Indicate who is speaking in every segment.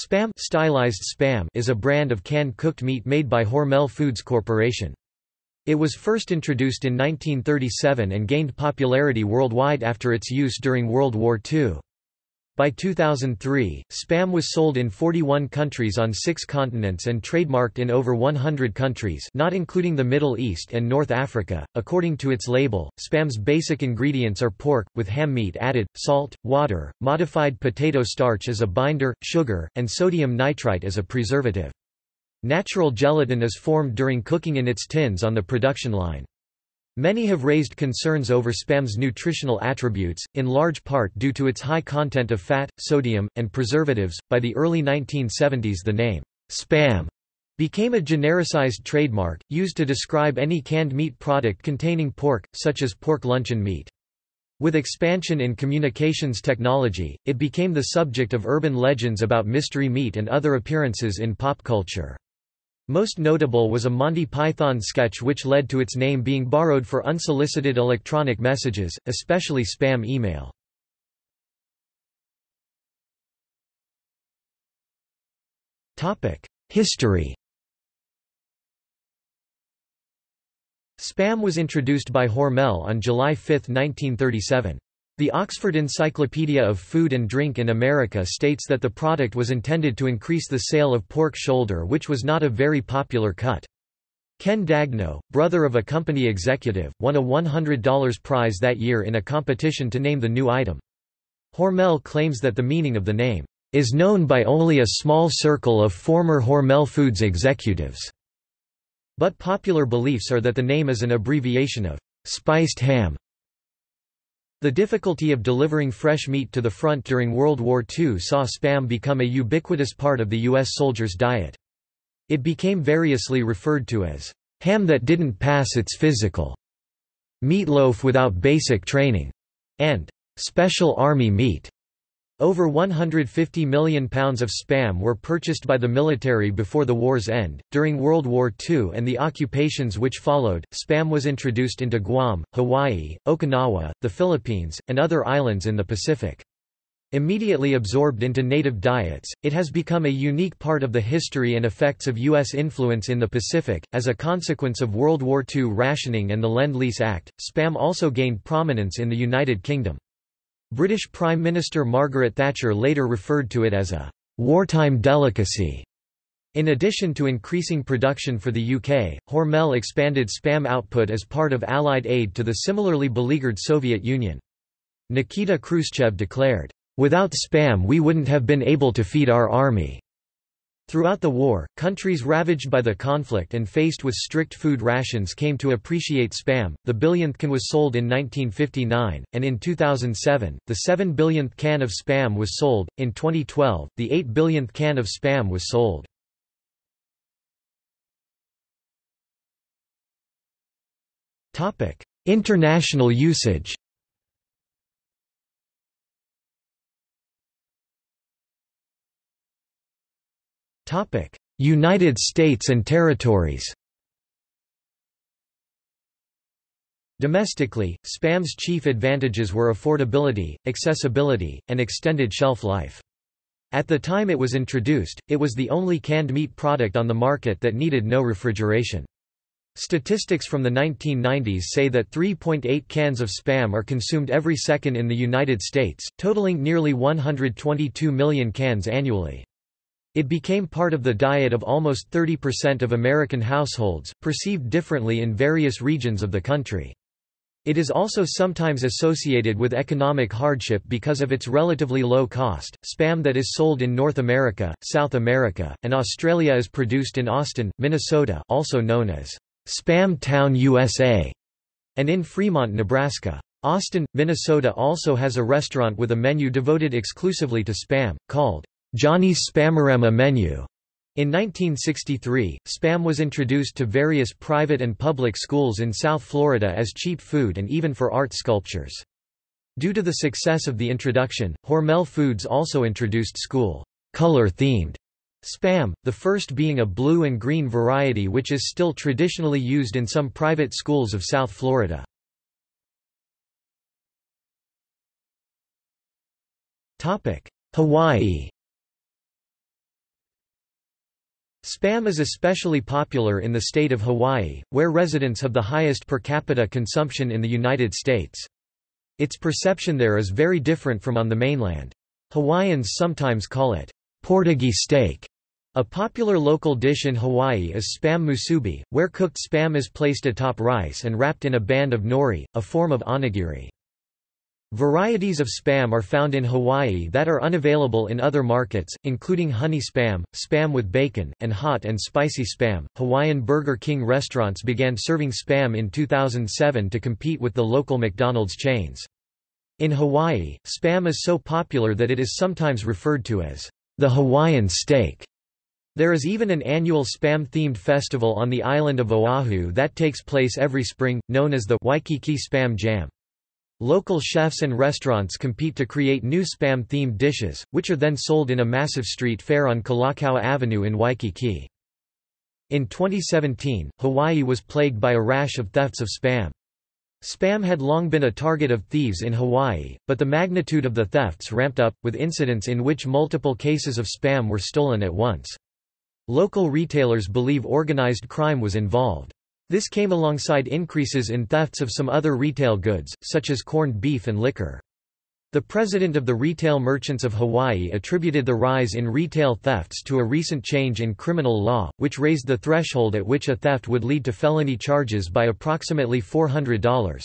Speaker 1: Spam, stylized Spam is a brand of canned cooked meat made by Hormel Foods Corporation. It was first introduced in 1937 and gained popularity worldwide after its use during World War II. By 2003, Spam was sold in 41 countries on six continents and trademarked in over 100 countries not including the Middle East and North Africa. According to its label, Spam's basic ingredients are pork, with ham meat added, salt, water, modified potato starch as a binder, sugar, and sodium nitrite as a preservative. Natural gelatin is formed during cooking in its tins on the production line. Many have raised concerns over Spam's nutritional attributes, in large part due to its high content of fat, sodium, and preservatives. By the early 1970s, the name Spam became a genericized trademark, used to describe any canned meat product containing pork, such as pork luncheon meat. With expansion in communications technology, it became the subject of urban legends about mystery meat and other appearances in pop culture. Most notable was a Monty Python sketch which led to its name being borrowed for unsolicited electronic messages, especially spam email. History Spam was introduced by Hormel on July 5, 1937. The Oxford Encyclopedia of Food and Drink in America states that the product was intended to increase the sale of pork shoulder which was not a very popular cut. Ken Daigneau, brother of a company executive, won a $100 prize that year in a competition to name the new item. Hormel claims that the meaning of the name is known by only a small circle of former Hormel Foods executives. But popular beliefs are that the name is an abbreviation of spiced ham. The difficulty of delivering fresh meat to the front during World War II saw Spam become a ubiquitous part of the U.S. soldiers' diet. It became variously referred to as ham that didn't pass its physical, meatloaf without basic training, and special army meat. Over 150 million pounds of spam were purchased by the military before the war's end. During World War II and the occupations which followed, spam was introduced into Guam, Hawaii, Okinawa, the Philippines, and other islands in the Pacific. Immediately absorbed into native diets, it has become a unique part of the history and effects of U.S. influence in the Pacific. As a consequence of World War II rationing and the Lend-Lease Act, spam also gained prominence in the United Kingdom. British Prime Minister Margaret Thatcher later referred to it as a wartime delicacy. In addition to increasing production for the UK, Hormel expanded spam output as part of Allied aid to the similarly beleaguered Soviet Union. Nikita Khrushchev declared, "...without spam we wouldn't have been able to feed our army." Throughout the war, countries ravaged by the conflict and faced with strict food rations came to appreciate Spam. The billionth can was sold in 1959, and in 2007, the 7 billionth can of Spam was sold. In 2012, the 8 billionth can of Spam was sold. Topic: International usage. United States and territories Domestically, Spam's chief advantages were affordability, accessibility, and extended shelf life. At the time it was introduced, it was the only canned meat product on the market that needed no refrigeration. Statistics from the 1990s say that 3.8 cans of Spam are consumed every second in the United States, totaling nearly 122 million cans annually. It became part of the diet of almost 30% of American households, perceived differently in various regions of the country. It is also sometimes associated with economic hardship because of its relatively low cost. Spam that is sold in North America, South America, and Australia is produced in Austin, Minnesota, also known as Spam Town, USA, and in Fremont, Nebraska. Austin, Minnesota also has a restaurant with a menu devoted exclusively to Spam, called Johnny's Spamorama menu. In 1963, Spam was introduced to various private and public schools in South Florida as cheap food and even for art sculptures. Due to the success of the introduction, Hormel Foods also introduced school color-themed Spam, the first being a blue and green variety which is still traditionally used in some private schools of South Florida. Hawaii Spam is especially popular in the state of Hawaii, where residents have the highest per capita consumption in the United States. Its perception there is very different from on the mainland. Hawaiians sometimes call it Portuguese steak. A popular local dish in Hawaii is spam musubi, where cooked spam is placed atop rice and wrapped in a band of nori, a form of onigiri. Varieties of spam are found in Hawaii that are unavailable in other markets, including honey spam, spam with bacon, and hot and spicy spam. Hawaiian Burger King restaurants began serving spam in 2007 to compete with the local McDonald's chains. In Hawaii, spam is so popular that it is sometimes referred to as the Hawaiian steak. There is even an annual spam-themed festival on the island of Oahu that takes place every spring, known as the Waikiki Spam Jam. Local chefs and restaurants compete to create new spam-themed dishes, which are then sold in a massive street fair on Kalakaua Avenue in Waikiki. In 2017, Hawaii was plagued by a rash of thefts of spam. Spam had long been a target of thieves in Hawaii, but the magnitude of the thefts ramped up, with incidents in which multiple cases of spam were stolen at once. Local retailers believe organized crime was involved. This came alongside increases in thefts of some other retail goods, such as corned beef and liquor. The president of the Retail Merchants of Hawaii attributed the rise in retail thefts to a recent change in criminal law, which raised the threshold at which a theft would lead to felony charges by approximately $400.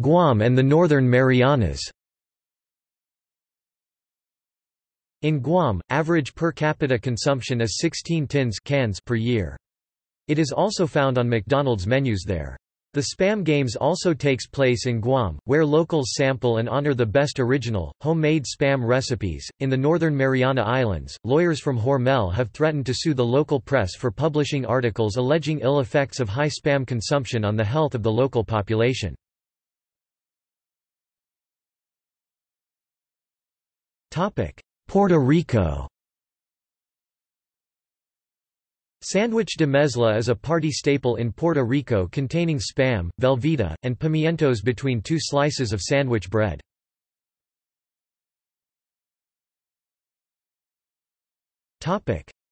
Speaker 1: Guam and the Northern Marianas In Guam, average per capita consumption is 16 tins cans per year. It is also found on McDonald's menus there. The Spam Games also takes place in Guam, where locals sample and honor the best original, homemade spam recipes. In the Northern Mariana Islands, lawyers from Hormel have threatened to sue the local press for publishing articles alleging ill effects of high spam consumption on the health of the local population. Puerto Rico Sandwich de mezcla is a party staple in Puerto Rico containing spam, Velveeta, and pimientos between two slices of sandwich bread.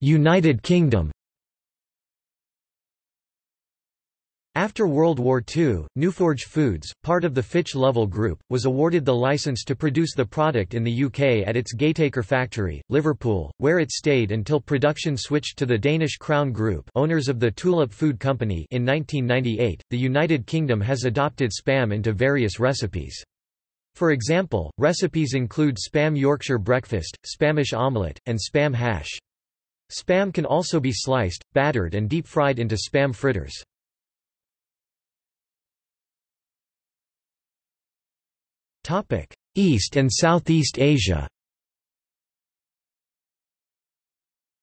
Speaker 1: United Kingdom After World War II, Newforge Foods, part of the Fitch Lovell Group, was awarded the license to produce the product in the UK at its Gateacre factory, Liverpool, where it stayed until production switched to the Danish Crown Group owners of the Tulip Food Company in 1998. The United Kingdom has adopted spam into various recipes. For example, recipes include spam Yorkshire breakfast, Spamish omelette, and spam hash. Spam can also be sliced, battered and deep-fried into spam fritters. East and Southeast Asia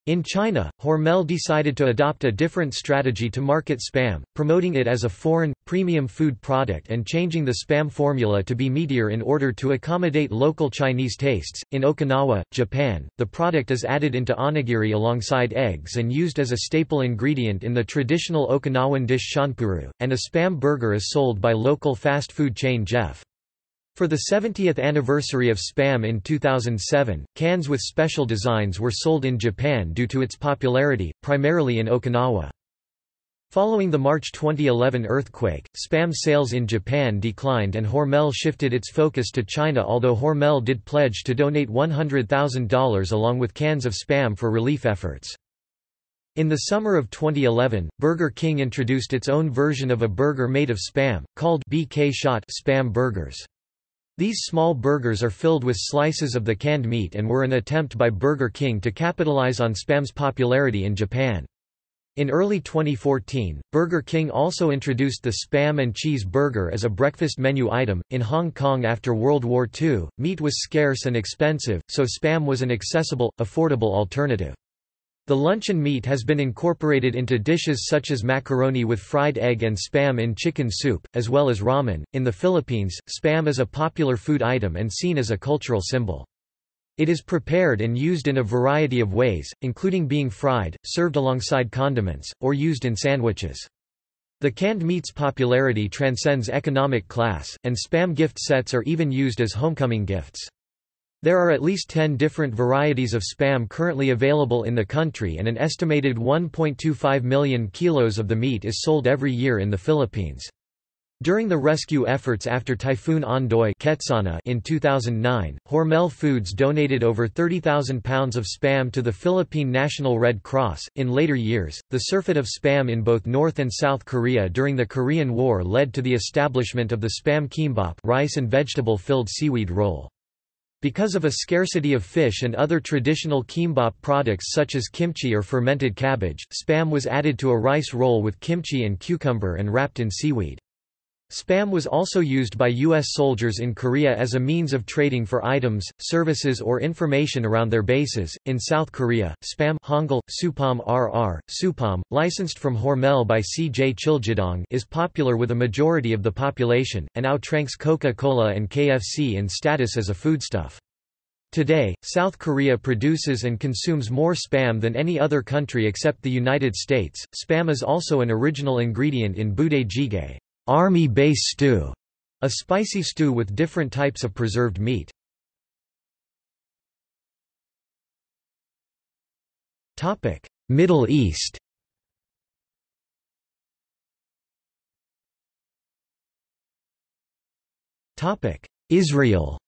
Speaker 1: In China, Hormel decided to adopt a different strategy to market Spam, promoting it as a foreign, premium food product and changing the Spam formula to be meatier in order to accommodate local Chinese tastes. In Okinawa, Japan, the product is added into onigiri alongside eggs and used as a staple ingredient in the traditional Okinawan dish chanpuru, and a Spam burger is sold by local fast food chain Jef. For the 70th anniversary of Spam in 2007, cans with special designs were sold in Japan due to its popularity, primarily in Okinawa. Following the March 2011 earthquake, Spam sales in Japan declined and Hormel shifted its focus to China although Hormel did pledge to donate $100,000 along with cans of Spam for relief efforts. In the summer of 2011, Burger King introduced its own version of a burger made of Spam, called BK Shot Spam Burgers. These small burgers are filled with slices of the canned meat and were an attempt by Burger King to capitalize on Spam's popularity in Japan. In early 2014, Burger King also introduced the Spam and Cheese Burger as a breakfast menu item. In Hong Kong after World War II, meat was scarce and expensive, so Spam was an accessible, affordable alternative. The luncheon meat has been incorporated into dishes such as macaroni with fried egg and spam in chicken soup, as well as ramen. In the Philippines, spam is a popular food item and seen as a cultural symbol. It is prepared and used in a variety of ways, including being fried, served alongside condiments, or used in sandwiches. The canned meat's popularity transcends economic class, and spam gift sets are even used as homecoming gifts. There are at least 10 different varieties of spam currently available in the country and an estimated 1.25 million kilos of the meat is sold every year in the Philippines. During the rescue efforts after Typhoon Ondoy in 2009, Hormel Foods donated over 30,000 pounds of spam to the Philippine National Red Cross. In later years, the surfeit of spam in both North and South Korea during the Korean War led to the establishment of the spam kimbap, rice and vegetable-filled seaweed roll. Because of a scarcity of fish and other traditional kimbap products such as kimchi or fermented cabbage, spam was added to a rice roll with kimchi and cucumber and wrapped in seaweed. Spam was also used by U.S. soldiers in Korea as a means of trading for items, services or information around their bases. In South Korea, Spam Hangul, Supam RR, Supam, licensed from Hormel by C.J. CheilJedang is popular with a majority of the population, and outranks Coca-Cola and KFC in status as a foodstuff. Today, South Korea produces and consumes more spam than any other country except the United States. Spam is also an original ingredient in budae jjigae. Army base stew, a spicy stew with different types of preserved meat. Topic: Middle East. Topic: Israel.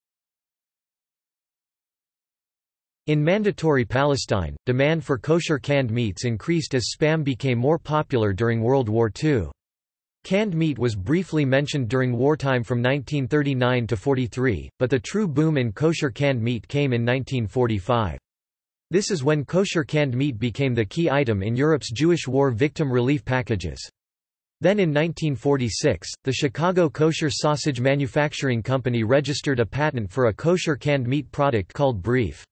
Speaker 1: In Mandatory Palestine, demand for kosher canned meats increased as spam became more popular during World War II. Canned meat was briefly mentioned during wartime from 1939 to 43, but the true boom in kosher canned meat came in 1945. This is when kosher canned meat became the key item in Europe's Jewish war victim relief packages. Then in 1946, the Chicago Kosher Sausage Manufacturing Company registered a patent for a kosher canned meat product called Brief.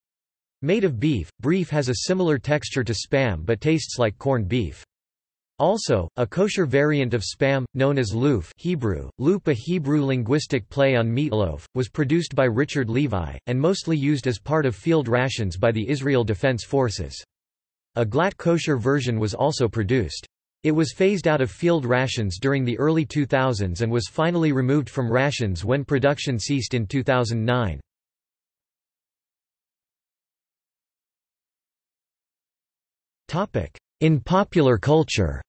Speaker 1: Made of beef, Brief has a similar texture to Spam but tastes like corned beef. Also, a kosher variant of spam, known as loof Hebrew, loop a Hebrew linguistic play on meatloaf, was produced by Richard Levi, and mostly used as part of field rations by the Israel Defense Forces. A glatt kosher version was also produced. It was phased out of field rations during the early 2000s and was finally removed from rations when production ceased in 2009. In popular culture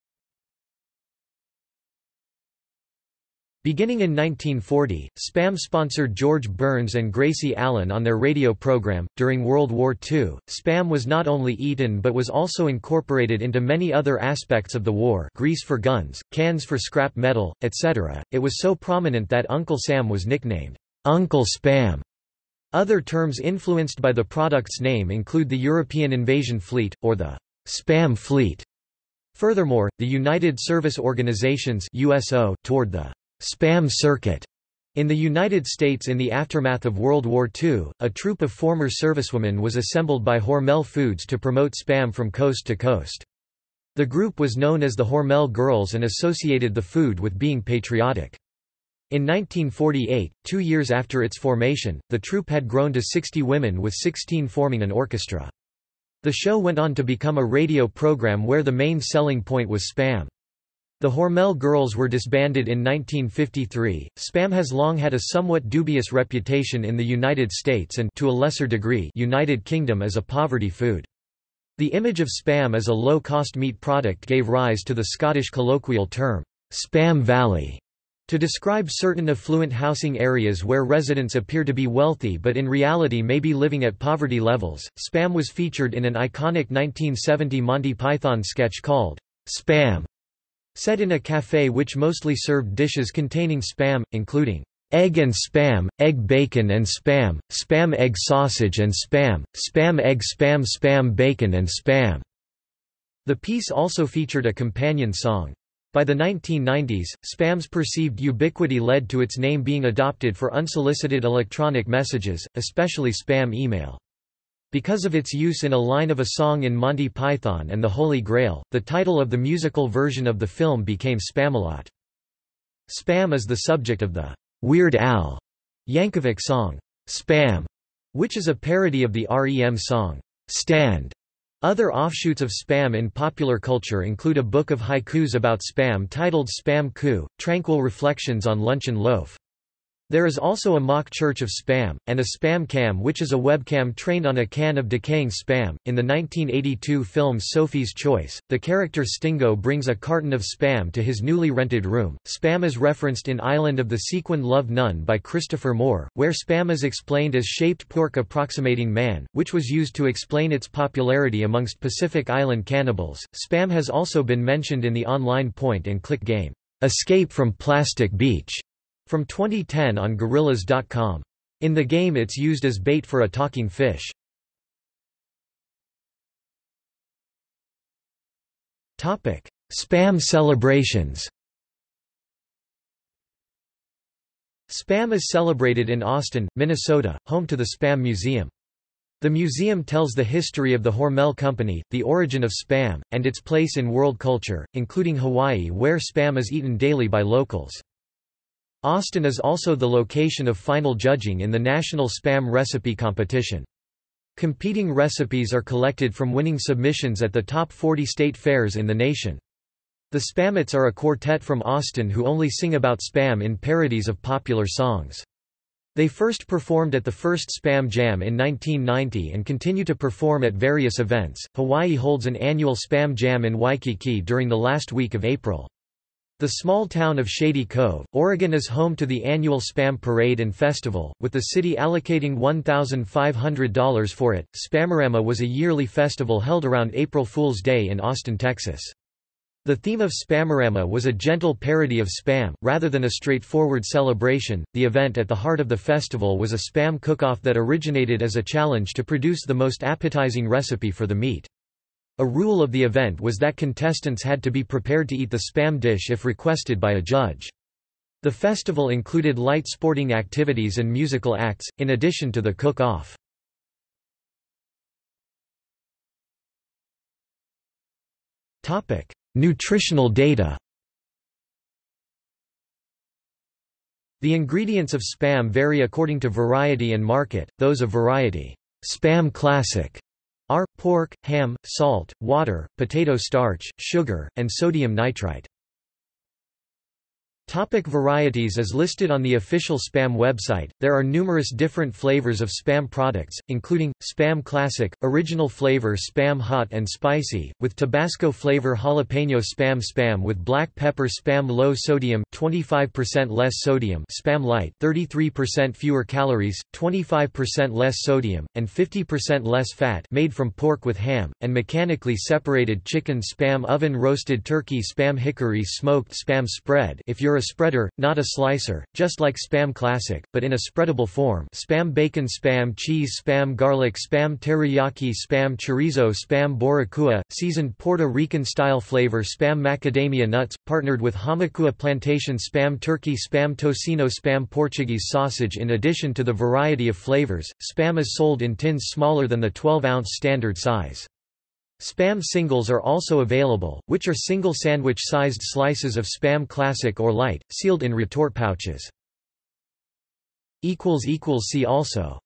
Speaker 1: Beginning in 1940, Spam sponsored George Burns and Gracie Allen on their radio program. During World War II, Spam was not only eaten but was also incorporated into many other aspects of the war grease for guns, cans for scrap metal, etc. It was so prominent that Uncle Sam was nicknamed Uncle Spam. Other terms influenced by the product's name include the European Invasion Fleet, or the Spam Fleet. Furthermore, the United Service Organizations USO toured the spam circuit. In the United States in the aftermath of World War II, a troop of former servicewomen was assembled by Hormel Foods to promote spam from coast to coast. The group was known as the Hormel Girls and associated the food with being patriotic. In 1948, two years after its formation, the troupe had grown to 60 women with 16 forming an orchestra. The show went on to become a radio program where the main selling point was spam. The Hormel Girls were disbanded in 1953. Spam has long had a somewhat dubious reputation in the United States and to a lesser degree United Kingdom as a poverty food. The image of Spam as a low-cost meat product gave rise to the Scottish colloquial term Spam Valley to describe certain affluent housing areas where residents appear to be wealthy but in reality may be living at poverty levels. Spam was featured in an iconic 1970 Monty Python sketch called Spam Set in a café which mostly served dishes containing spam, including egg and spam, egg bacon and spam, spam egg sausage and spam, spam egg spam spam bacon and spam. The piece also featured a companion song. By the 1990s, spam's perceived ubiquity led to its name being adopted for unsolicited electronic messages, especially spam email. Because of its use in a line of a song in Monty Python and the Holy Grail, the title of the musical version of the film became Spamalot. Spam is the subject of the Weird Al Yankovic song, Spam, which is a parody of the REM song, Stand. Other offshoots of spam in popular culture include a book of haikus about spam titled Spam Ku, Tranquil Reflections on Luncheon Loaf. There is also a mock church of Spam, and a Spam cam which is a webcam trained on a can of decaying Spam. In the 1982 film Sophie's Choice, the character Stingo brings a carton of Spam to his newly rented room. Spam is referenced in Island of the Sequin Love Nun by Christopher Moore, where Spam is explained as shaped pork approximating man, which was used to explain its popularity amongst Pacific Island cannibals. Spam has also been mentioned in the online point and click game, Escape from Plastic Beach from 2010 on Gorillaz.com. In the game it's used as bait for a talking fish. Spam celebrations Spam is celebrated in Austin, Minnesota, home to the Spam Museum. The museum tells the history of the Hormel Company, the origin of Spam, and its place in world culture, including Hawaii where Spam is eaten daily by locals. Austin is also the location of final judging in the National Spam Recipe Competition. Competing recipes are collected from winning submissions at the top 40 state fairs in the nation. The Spamits are a quartet from Austin who only sing about Spam in parodies of popular songs. They first performed at the first Spam Jam in 1990 and continue to perform at various events. Hawaii holds an annual Spam Jam in Waikiki during the last week of April. The small town of Shady Cove, Oregon is home to the annual Spam Parade and Festival, with the city allocating $1,500 for it. Spamorama was a yearly festival held around April Fool's Day in Austin, Texas. The theme of Spamorama was a gentle parody of Spam, rather than a straightforward celebration. The event at the heart of the festival was a Spam cook-off that originated as a challenge to produce the most appetizing recipe for the meat. A rule of the event was that contestants had to be prepared to eat the spam dish if requested by a judge. The festival included light sporting activities and musical acts, in addition to the cook-off. Nutritional data The ingredients of Spam vary according to variety and market, those of variety Spam Classic are, pork, ham, salt, water, potato starch, sugar, and sodium nitrite. Topic varieties As listed on the official Spam website, there are numerous different flavors of Spam products, including, Spam Classic, original flavor Spam Hot and Spicy, with Tabasco flavor Jalapeno Spam Spam with black pepper Spam Low Sodium 25% less sodium Spam Light 33% fewer calories, 25% less sodium, and 50% less fat made from pork with ham, and mechanically separated chicken Spam Oven Roasted Turkey Spam Hickory Smoked Spam Spread. If you're a spreader, not a slicer, just like Spam Classic, but in a spreadable form Spam Bacon Spam Cheese Spam Garlic Spam Teriyaki Spam Chorizo Spam Boricua, seasoned Puerto Rican-style flavor Spam Macadamia Nuts, partnered with Hamakua Plantation Spam Turkey Spam Tocino Spam Portuguese Sausage In addition to the variety of flavors, Spam is sold in tins smaller than the 12-ounce standard size. Spam singles are also available, which are single sandwich-sized slices of Spam Classic or Light, sealed in retort pouches. See also